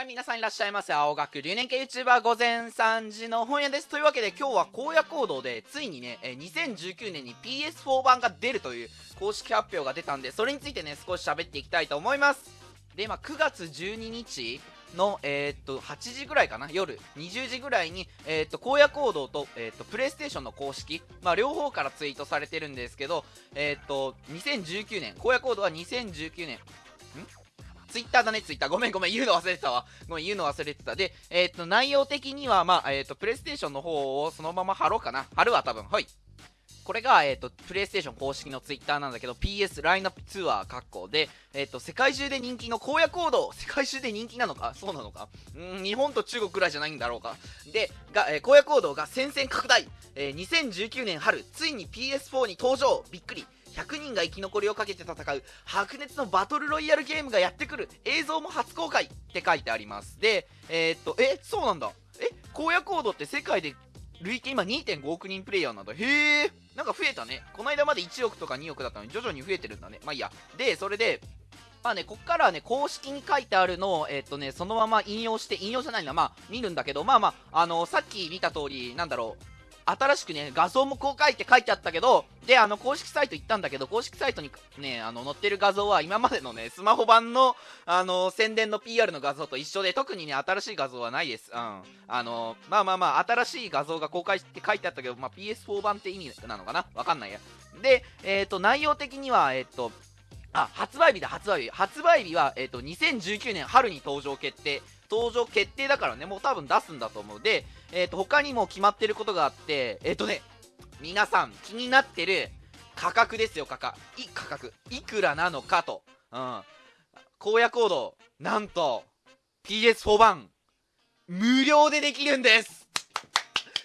はい、皆さんいらっしゃいませ。青学留年系 YouTuber 午前3時の本屋です。というわけで今日は荒野行動でついにね、2019年に PS4 版が出るという公式発表が出たんで、それについてね、少し喋っていきたいと思います。で、まあ、9月12日の、えー、っと、8時ぐらいかな、夜、20時ぐらいに、えー、っと、荒野行動と、えー、っと、プレイステーションの公式、まあ、両方からツイートされてるんですけど、えっと、2019年、荒野行動は2019年、ツイッターだね、ツイッター。ごめんごめん、言うの忘れてたわ。ごめん、言うの忘れてた。で、えっ、と、内容的には、まあ、えっ、と、プレイステーションの方をそのまま貼ろうかな。貼るわ、多分。はい。これが、えっ、と、プレイステーション公式のツイッターなんだけど、PS ラインナップツアー括弧で、えっ、と、世界中で人気の荒野行動、世界中で人気なのか？そうなのか？うん、日本と中国くらいじゃないんだろうか。で、が、えー、荒野行動が戦線拡大、えー、2019年春、ついに PS4 に登場びっくり100人が生き残りをかけて戦う白熱のバトルロイヤルゲームがやってくる映像も初公開って書いてあります。でえー、っとえそうなんだ。え荒野行動って世界で累計今2.5億人プレイヤーなんだ。へえなんか増えたね。この間まで1億とか2億だったのに徐々に増えてるんだね。まあいいや。でそれでまあね、こっからはね、公式に書いてあるのを、えっ、とね、そのまま引用して、引用じゃないな、まあ、見るんだけど、まあまあ、あのー、さっき見た通り、なんだろう、新しくね、画像も公開って書いてあったけど、で、あの、公式サイト行ったんだけど、公式サイトにね、あの、載ってる画像は今までのね、スマホ版の、あの、宣伝の PR の画像と一緒で、特にね、新しい画像はないです。うん。あの、まあまあまあ、新しい画像が公開って書いてあったけど、まあ、PS4 版って意味なのかな？わかんないや。で、えっ、ー、と、内容的には、えっ、ー、と、あ、発売日だ、発売日。発売日は、えっ、ー、と、2019年春に登場決定。登場決定だからね、もう多分出すんだと思う。で、えっ、ー、と、他にも決まってることがあって、えっ、ー、とね、皆さん気になってる価格ですよ、価格。い、価格。いくらなのかと。うん。荒野行動、なんと、PS4 版、無料でできるんです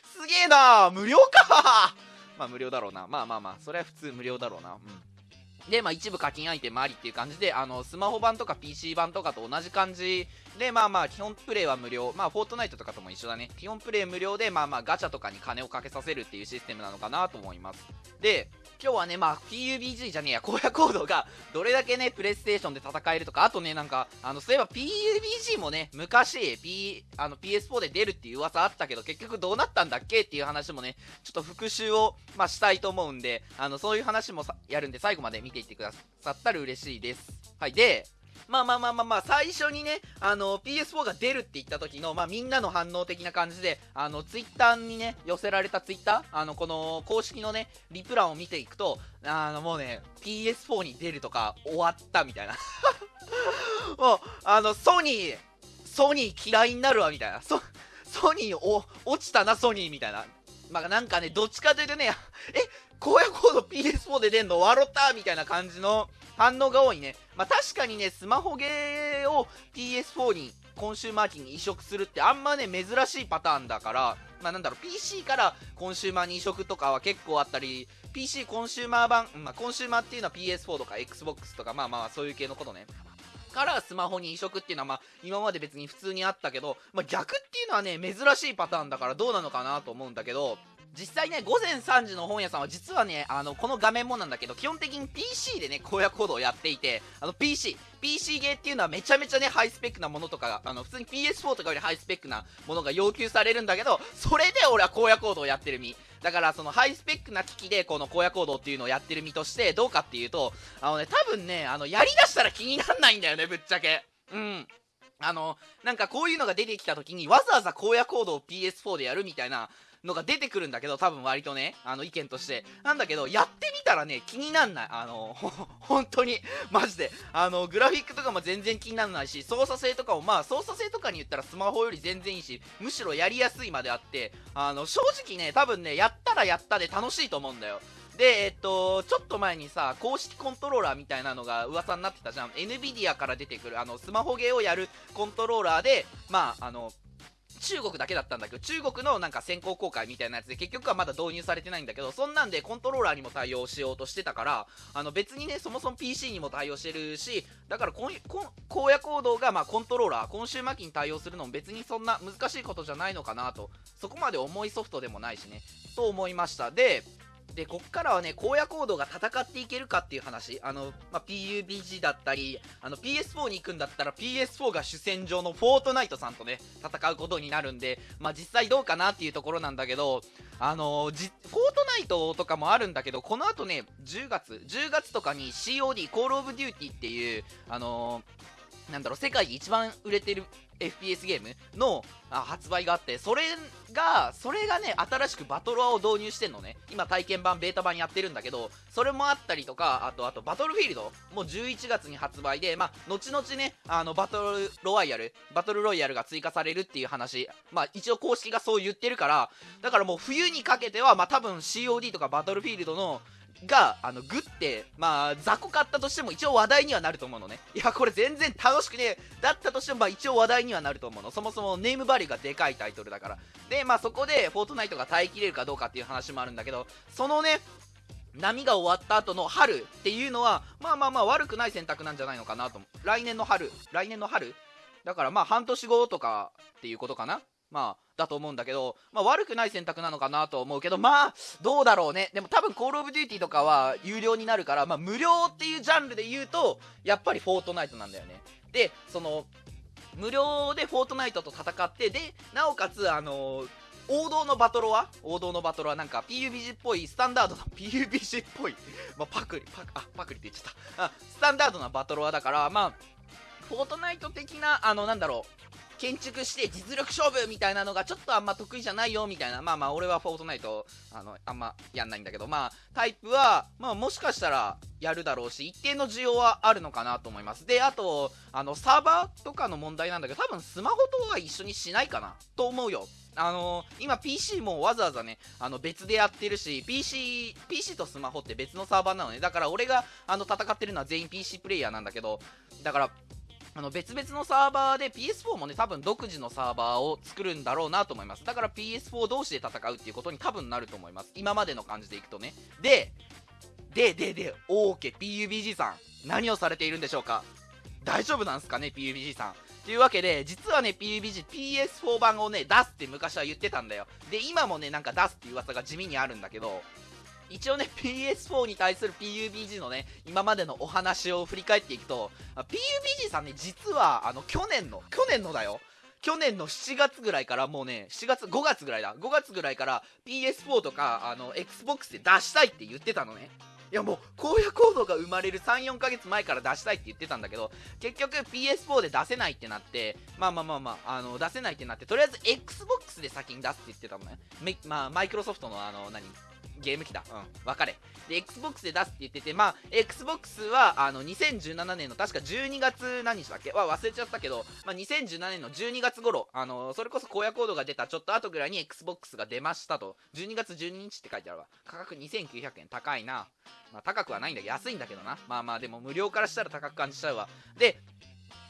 すげえな無料かまあ無料だろうな。まあまあまあ、それは普通無料だろうな。うん。で、まあ、一部課金アイテムありっていう感じで、あの、スマホ版とか PC 版とかと同じ感じで、まあまあ、基本プレイは無料。まあ、フォートナイトとかとも一緒だね。基本プレイ無料で、まあまあ、ガチャとかに金をかけさせるっていうシステムなのかなと思います。で、今日はね、まあ、PUBG じゃねえや、荒野行動がどれだけね、プレイステーションで戦えるとか、あとね、なんか、あの、そういえば PUBG もね、昔、P、あの、PS4 で出るっていう噂あったけど、結局どうなったんだっけっていう話もね、ちょっと復習を、まあ、したいと思うんで、あの、そういう話もやるんで、最後まで見てていってくださったら嬉しいです。はい、で、まあまあまあまあまあ、最初にね、あの、PS4 が出るって言った時の、まあみんなの反応的な感じで、あの、ツイッターにね、寄せられたツイッター、あの、この公式のね、リプランを見ていくと、あの、もうね、PS4 に出るとか終わったみたいな。もう、あの、ソニー、ソニー嫌いになるわみたいな。ソ、ソニーお、落ちたな、ソニーみたいな。まあなんかね、どっちかというとね、え、荒野行動 PS4 で出んの笑ったみたいな感じの反応が多いね。まあ、確かにね、スマホゲーを PS4 にコンシューマー機に移植するってあんまね、珍しいパターンだから、まあ、なんだろう、PC からコンシューマーに移植とかは結構あったり、PC コンシューマー版、まあ、コンシューマーっていうのは PS4 とか Xbox とか、まあまあそういう系のことね。からスマホに移植っていうのはまあ今まで別に普通にあったけど、まあ、逆っていうのはね珍しいパターンだからどうなのかなと思うんだけど実際ね、午前3時の本屋さんは実はね、あの、この画面もなんだけど、基本的に PC でね、荒野行動をやっていて、あの、PC、PC ゲーっていうのはめちゃめちゃね、ハイスペックなものとかが、あの、普通に PS4 とかよりハイスペックなものが要求されるんだけど、それで俺は荒野行動をやってる身。だから、そのハイスペックな機器で、この荒野行動っていうのをやってる身として、どうかっていうと、あのね、多分ね、あの、やりだしたら気になんないんだよね、ぶっちゃけ。うん。あの、なんかこういうのが出てきた時にわざわざ荒野行動を PS4 でやるみたいなのが出てくるんだけど、多分割とね、あの意見として。なんだけど、やってみたらね、気になんない。あの、本当に、マジで。あの、グラフィックとかも全然気にならないし、操作性とかも、まあ、操作性とかに言ったらスマホより全然いいし、むしろやりやすいまであって、あの、正直ね、多分ね、やったらやったで楽しいと思うんだよ。で、えっと、ちょっと前にさ、公式コントローラーみたいなのが噂になってたじゃん。NVIDIA から出てくる、あの、スマホゲーをやるコントローラーで、まあ、あの、中国だけだったんだけど、中国のなんか先行公開みたいなやつで結局はまだ導入されてないんだけど、そんなんでコントローラーにも対応しようとしてたから、あの別にね、そもそも PC にも対応してるし、だからここ荒野行動がまあコントローラー、今週末期に対応するのも別にそんな難しいことじゃないのかなと、そこまで重いソフトでもないしね、と思いました。で、で、こっからはね、荒野行動が戦っていけるかっていう話。あの、まあ、PUBG だったり、あの、PS4 に行くんだったら PS4 が主戦場のフォートナイトさんとね、戦うことになるんで、まあ、実際どうかなっていうところなんだけど、あのー、フォートナイトとかもあるんだけど、この後ね、10月、10月とかに COD、コールオブデューティっていう、あのー、なんだろう、世界で一番売れてる FPS ゲームのあ発売があって、それが、それがね、新しくバトロワを導入してんのね。今体験版、ベータ版やってるんだけど、それもあったりとか、あと、あと、バトルフィールドもう11月に発売で、まあ、後々ね、あの、バトルロワイヤル、バトルロイヤルが追加されるっていう話、まあ、一応公式がそう言ってるから、だからもう冬にかけては、まあ、多分 COD とかバトルフィールドのが、あの、グって、まあ、雑魚買ったとしても一応話題にはなると思うのね。いや、これ全然楽しくねだったとしても、まあ一応話題にはなると思うの。そもそもネームバリューがでかいタイトルだから。で、まあそこで、フォートナイトが耐えきれるかどうかっていう話もあるんだけど、そのね、波が終わった後の春っていうのは、まあまあまあ悪くない選択なんじゃないのかなと思う。来年の春、来年の春？だからまあ半年後とかっていうことかな？まあ、だと思うんだけど、まあ悪くない選択なのかなと思うけど、まあ、どうだろうね。でも多分コールオブデューティーとかは有料になるから、まあ無料っていうジャンルで言うと、やっぱりフォートナイトなんだよね。で、その、無料でフォートナイトと戦って、で、なおかつ、あのー、王道のバトロは王道のバトロはなんか PUBG っぽいスタンダードな PUBG っぽい、まあ、パクリパクあパクリって言っちゃったあスタンダードなバトロはだからまあフォートナイト的なあのなんだろう建築して実力勝負みたいなのがちょっとあんま得意じゃないよみたいな。まあまあ俺はフォートナイトあのあんまやんないんだけど。まあタイプはまあもしかしたらやるだろうし一定の需要はあるのかなと思います。であとあのサーバーとかの問題なんだけど多分スマホとは一緒にしないかなと思うよ。あのー、今 PC もわざわざね、あの別でやってるし、PC、PC とスマホって別のサーバーなのね。だから俺があの戦ってるのは全員 PC プレイヤーなんだけど、だからあの別々のサーバーで PS4 もね、多分独自のサーバーを作るんだろうなと思います。だから PS4 同士で戦うっていうことに多分なると思います。今までの感じでいくとね。で、で、で、で、オーケー PUBG さん、何をされているんでしょうか？大丈夫なんすかね、PUBG さん？というわけで、実はね、PUBG、PS4 版をね、出すって昔は言ってたんだよ。で、今もね、なんか出すっていう噂が地味にあるんだけど、一応ね、PS4 に対する PUBG のね、今までのお話を振り返っていくと、PUBG さんね、実は、あの、去年の、去年のだよ。去年の7月ぐらいからもうね、7月、5月ぐらいだ。5月ぐらいから PS4 とか、あの、Xbox で出したいって言ってたのね。いやもう、荒野行動が生まれる3、4ヶ月前から出したいって言ってたんだけど、結局 PS4 で出せないってなって、まあまあまあまあ、あの、出せないってなって、とりあえず Xbox で先に出すって言ってたのね。まあ、マイクロソフトのあの、何？ゲーム機だ。うん。分かれ。で、Xbox で出すって言ってて、まあ、Xbox は、あの、2017年の確か12月何日だっけ？は忘れちゃったけど、まあ、2017年の12月頃、あの、それこそ荒野コードが出たちょっと後ぐらいに Xbox が出ましたと。12月12日って書いてあるわ。価格2900円。高いな。まあ、高くはないんだけど、安いんだけどな。まあまあ、でも無料からしたら高く感じちゃうわ。で、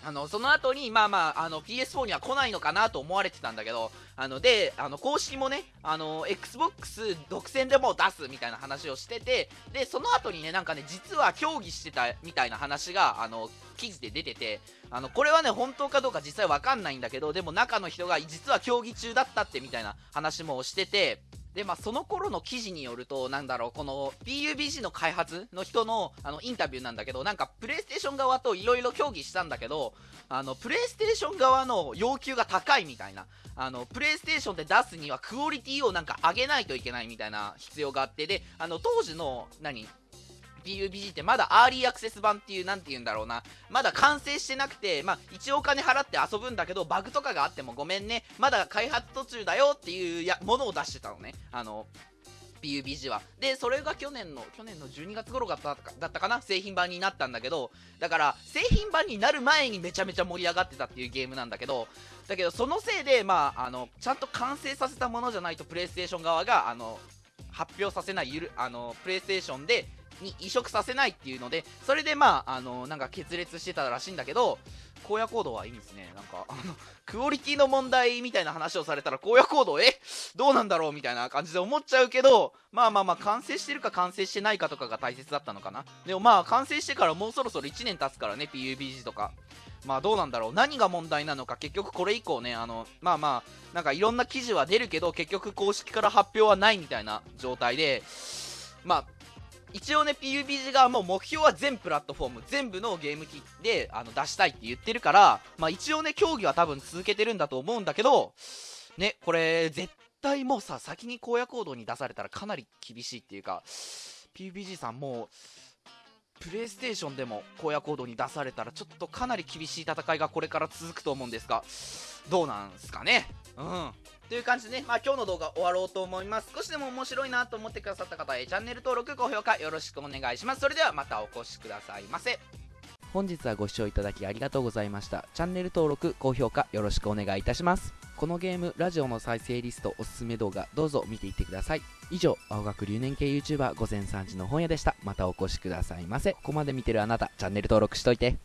あの、その後に、まあまあ、あの、PS4 には来ないのかなと思われてたんだけど、あの、で、あの、公式もね、あの、Xbox 独占でも出すみたいな話をしてて、で、その後にね、なんかね、実は協議してたみたいな話が、あの、記事で出てて、あの、これはね、本当かどうか実際わかんないんだけど、でも中の人が実は協議中だったってみたいな話もしてて、で、まあ、その頃の記事によると、なんだろう、この PUBG の開発の人のあのインタビューなんだけど、なんかプレイステーション側といろいろ協議したんだけど、あの、プレイステーション側の要求が高いみたいな、あの、プレイステーションで出すにはクオリティをなんか上げないといけないみたいな必要があって、で、あの、当時の、何？PUBG ってまだアーリーアクセス版っていう、なんて言うんだろうな、まだ完成してなくて、まあ、一応お金払って遊ぶんだけど、バグとかがあってもごめんね、まだ開発途中だよっていうやものを出してたのね。あの、PUBG は。で、それが去年の、去年の12月頃だっただったかな？製品版になったんだけど、だから、製品版になる前にめちゃめちゃ盛り上がってたっていうゲームなんだけど、だけど、そのせいで、まあ、あの、ちゃんと完成させたものじゃないと、プレイステーション側が、あの、発表させない、ゆる、あの、プレイステーションで、に移植させないっていうので、それでまあ、あの、なんか決裂してたらしいんだけど、荒野行動はいいんですね。なんか、あの、クオリティの問題みたいな話をされたら、荒野行動、え？どうなんだろうみたいな感じで思っちゃうけど、まあまあまあ、完成してるか完成してないかとかが大切だったのかな。でもまあ、完成してからもうそろそろ1年経つからね、PUBG とか。まあどうなんだろう。何が問題なのか、結局これ以降ね、あの、まあまあ、なんかいろんな記事は出るけど、結局公式から発表はないみたいな状態で、まあ一応ね PUBG 側も目標は全プラットフォーム全部のゲーム機であの出したいって言ってるからまあ一応ね競技は多分続けてるんだと思うんだけどねこれ絶対もうさ先に荒野行動に出されたらかなり厳しいっていうか PUBG さんもうプレイステーションでも荒野行動に出されたらちょっとかなり厳しい戦いがこれから続くと思うんですがどうなんすかね？うん。という感じでね、まあ、今日の動画終わろうと思います。少しでも面白いなと思ってくださった方へチャンネル登録高評価よろしくお願いします。それではまたお越しくださいませ。本日はご視聴いただきありがとうございました。チャンネル登録高評価よろしくお願いいたします。このゲームラジオの再生リストおすすめ動画どうぞ見ていってください。以上青学留年系 YouTuber 午前3時の本屋でした。またお越しくださいませ。ここまで見てるあなたチャンネル登録しといて。